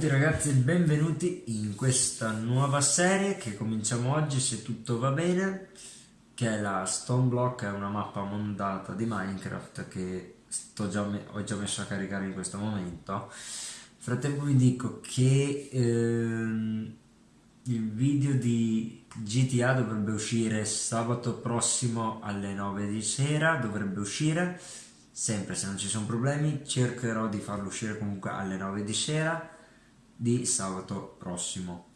tutti ragazzi e benvenuti in questa nuova serie che cominciamo oggi se tutto va bene che è la Stone Block, è una mappa montata di Minecraft che già ho già messo a caricare in questo momento. Nel frattempo vi dico che ehm, il video di GTA dovrebbe uscire sabato prossimo alle 9 di sera dovrebbe uscire. Sempre se non ci sono problemi cercherò di farlo uscire comunque alle 9 di sera di sabato prossimo.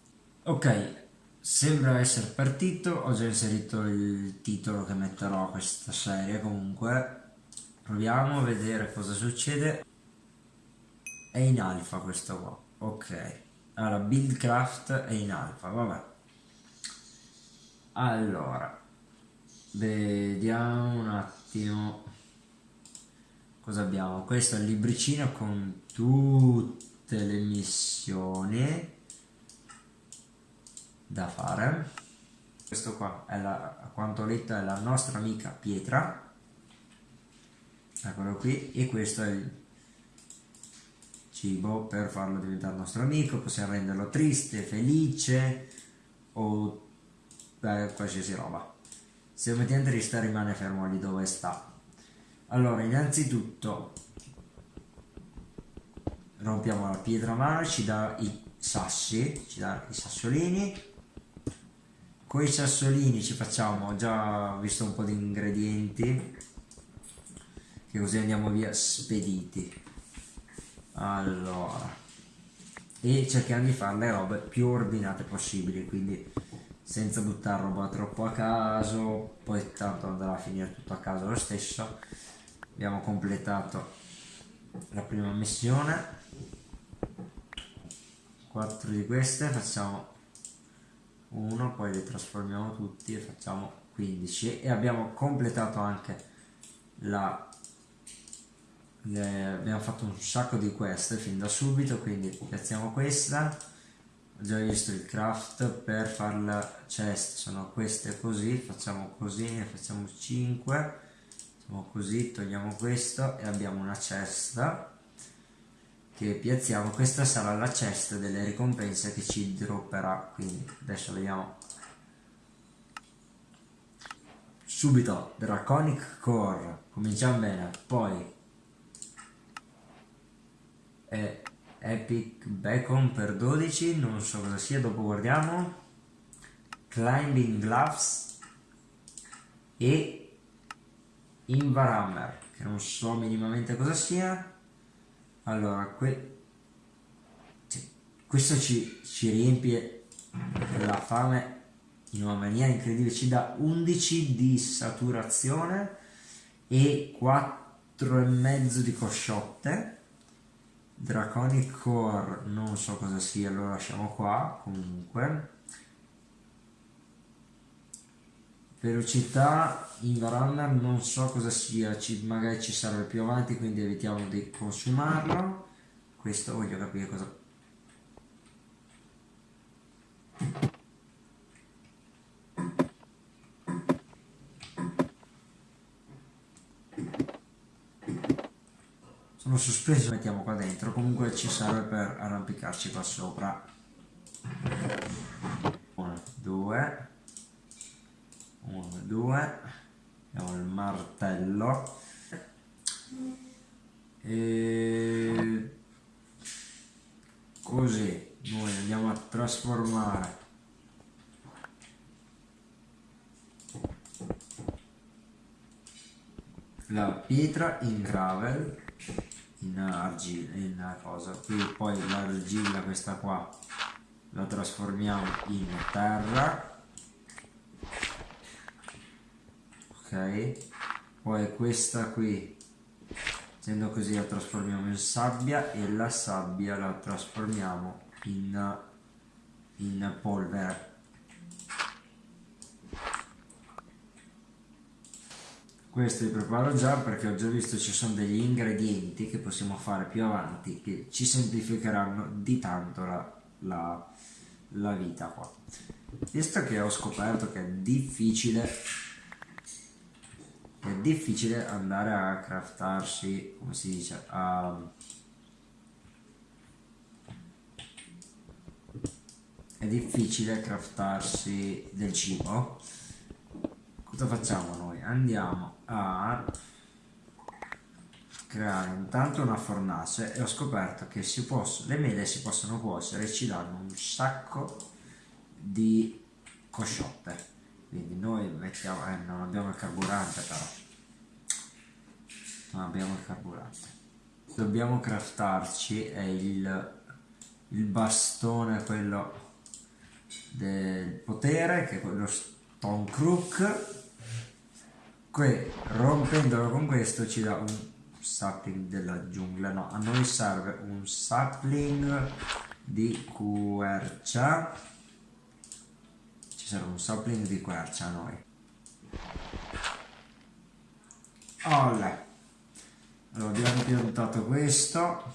Ok, sembra essere partito, ho già inserito il titolo che metterò a questa serie comunque. Proviamo a vedere cosa succede. È in alfa questo qua, ok. Allora, Buildcraft è in alfa, vabbè. Allora, vediamo un attimo cosa abbiamo. Questo è il libricino con tutti tutte le missioni da fare. Questo qua è la, quanto ho letto è la nostra amica pietra. Eccolo qui. E questo è il cibo per farlo diventare nostro amico possiamo renderlo triste, felice o beh, qualsiasi roba. Se lo mettiamo triste rimane fermo lì dove sta. Allora innanzitutto rompiamo la pietra mano ci dà i sassi ci dà i sassolini. Con i sassolini ci facciamo ho già visto un po' di ingredienti che così andiamo via spediti. Allora e cerchiamo di fare le robe più ordinate possibili quindi senza buttare roba troppo a caso poi tanto andrà a finire tutto a caso lo stesso. Abbiamo completato la prima missione. 4 di queste facciamo 1 poi le trasformiamo tutti e facciamo 15 e abbiamo completato anche la le, abbiamo fatto un sacco di queste fin da subito quindi piazziamo questa. Ho già visto il craft per fare la chest sono queste così facciamo così ne facciamo 5 facciamo così togliamo questo e abbiamo una cesta che piazziamo. Questa sarà la cesta delle ricompense che ci dropperà. Quindi adesso vediamo. Subito Draconic Core. Cominciamo bene. Poi è Epic Bacon per 12 non so cosa sia dopo guardiamo. Climbing Gloves e Invarammer che non so minimamente cosa sia. Allora que questo ci, ci riempie la fame in una maniera incredibile. Ci dà 11 di saturazione e 4,5 di cosciotte. Draconic Core non so cosa sia lo lasciamo qua comunque velocità in Varanda non so cosa sia ci, magari ci serve più avanti quindi evitiamo di consumarlo. Questo voglio capire cosa sono sospeso mettiamo qua dentro. Comunque ci serve per arrampicarci qua sopra. 1 2 1, 2, abbiamo il martello. E così noi andiamo a trasformare. La pietra in gravel in argilla in cosa? Qui poi l'argilla questa qua la trasformiamo in terra poi questa qui. Facendo così la trasformiamo in sabbia e la sabbia la trasformiamo in, in polvere. Questo li preparo già perché ho già visto ci sono degli ingredienti che possiamo fare più avanti che ci semplificheranno di tanto la, la, la vita qua. Visto che ho scoperto che è difficile è difficile andare a craftarsi come si dice a è difficile craftarsi del cibo cosa facciamo noi? andiamo a creare intanto una fornace e ho scoperto che si posso, le mele si possono cuocere e ci danno un sacco di cosciotte quindi noi mettiamo eh, non abbiamo il carburante però. Non abbiamo il carburante. Dobbiamo craftarci è il, il bastone quello del potere che è quello stone crook que rompendolo con questo ci dà un sapling della giungla. No a noi serve un sapling di quercia ci serve un sapling di quercia a noi. Olle. allora abbiamo piantato questo.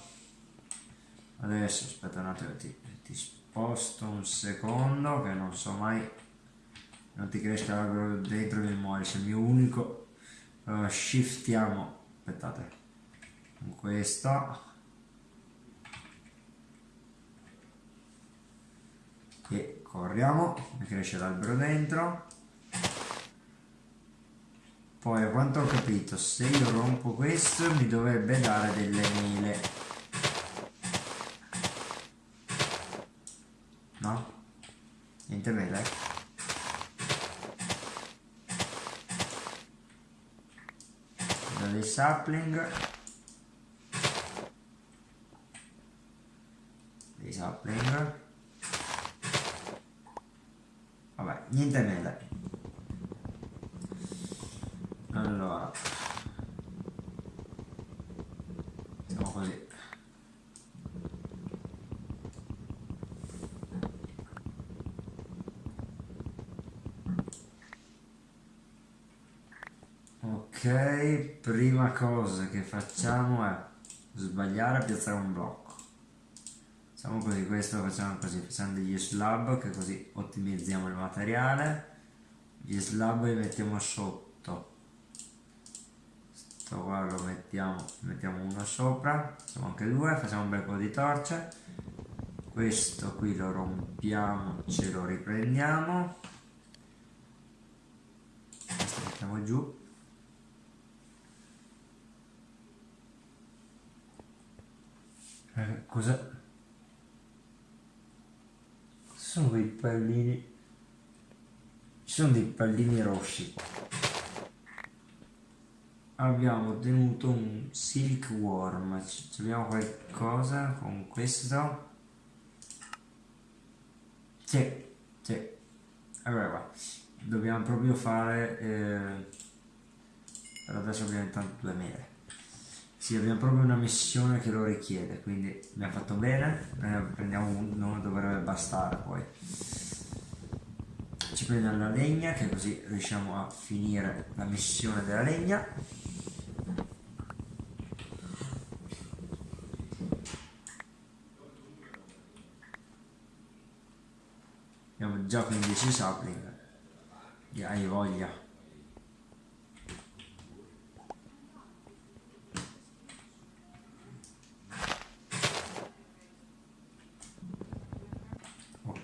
Adesso aspetta un attimo ti, ti sposto un secondo che non so mai non ti cresca l'albero dentro mi muori sei il mio unico. Uh, shiftiamo aspettate con questo e corriamo cresce l'albero dentro poi a quanto ho capito se io rompo questo mi dovrebbe dare delle mele no? niente mele? dei sapling dei sapling vabbè niente mele allora. Siamo così ok prima cosa che facciamo è sbagliare a piazzare un blocco facciamo così questo lo facciamo così facciamo degli slab che così ottimizziamo il materiale. Gli slab li mettiamo sotto. Sto qua lo mettiamo mettiamo uno sopra facciamo anche due facciamo un bel po' di torce. Questo qui lo rompiamo ce lo riprendiamo. Questo mettiamo giù. Eh, cosa? Sono quei pallini. Ci sono dei pallini rossi Abbiamo ottenuto un silkworm. Abbiamo qualcosa con questo? Sì, sì. Allora, dobbiamo proprio fare... Eh, per adesso abbiamo intanto due mele. Sì, abbiamo proprio una missione che lo richiede, quindi abbiamo fatto bene, eh, prendiamo uno, dovrebbe bastare poi. Ci prendiamo la legna, che così riusciamo a finire la missione della legna. Abbiamo già 15 sapling, hai voglia.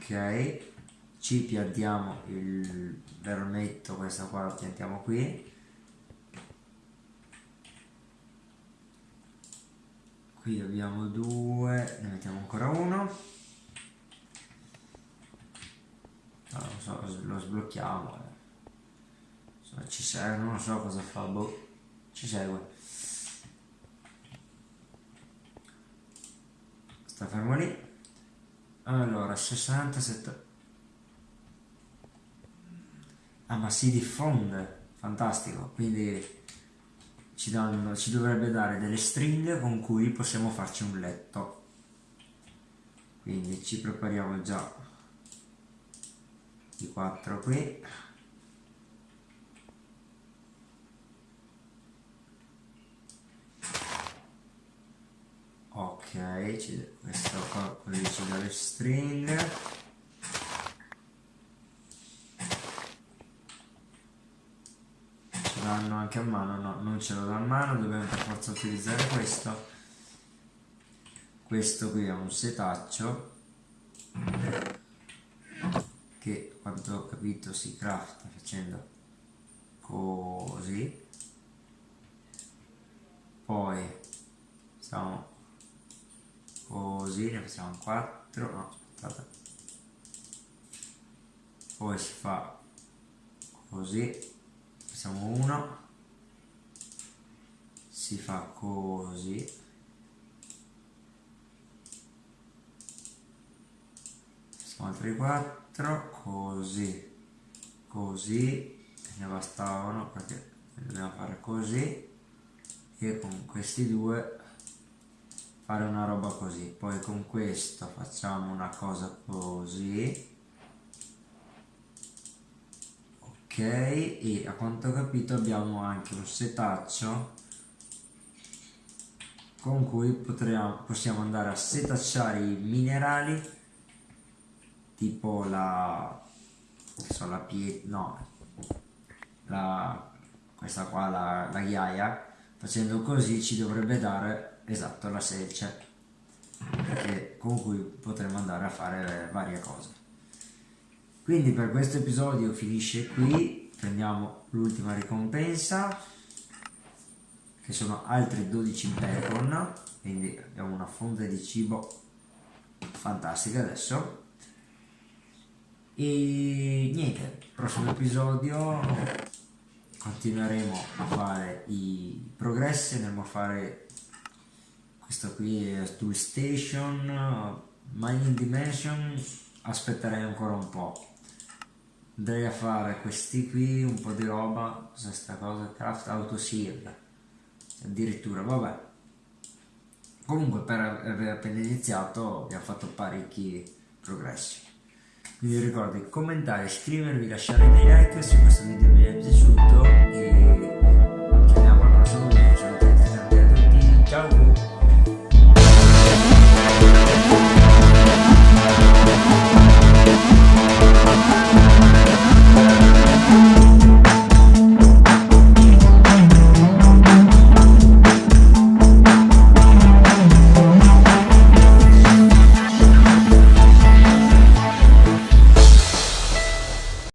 Ok ci piantiamo il vermetto questo qua lo piantiamo qui. Qui abbiamo due ne mettiamo ancora uno. No, non so, lo sblocchiamo eh. ci serve non so cosa fa boh ci segue. Sta fermo lì allora 67 ah ma si diffonde. Fantastico. Quindi ci, danno, ci dovrebbe dare delle stringhe con cui possiamo farci un letto. Quindi ci prepariamo già i quattro qui ok questo qua ci dà le stringhe ce l'hanno anche a mano? No non ce l'ho a mano dobbiamo per forza utilizzare questo. Questo qui è un setaccio che quanto ho capito si crafta facendo così. Poi facciamo così ne facciamo 4 no aspetta poi si fa così facciamo 1 si fa così. Facciamo altri 4 così così. Ne bastavano perché dobbiamo fare così. E con questi due fare una roba così. Poi con questo facciamo una cosa così. Ok e a quanto ho capito abbiamo anche un setaccio con cui potremo, possiamo andare a setacciare i minerali tipo la so, la pietra no la, questa qua la, la ghiaia. Facendo così ci dovrebbe dare esatto la selce che, con cui potremo andare a fare varie cose. Quindi per questo episodio finisce qui. Prendiamo l'ultima ricompensa che sono altri 12 bacon. Quindi abbiamo una fonte di cibo fantastica adesso. E niente prossimo episodio continueremo a fare i progressi andremo a fare questo qui è Tool Station Mining Dimension aspetterei ancora un po' andrei a fare questi qui un po' di roba cos'è sta cosa? Craft auto seal addirittura vabbè. Comunque per aver appena iniziato abbiamo fatto parecchi progressi. Quindi ricordi commentare, iscrivervi, lasciare dei like se questo video vi è piaciuto e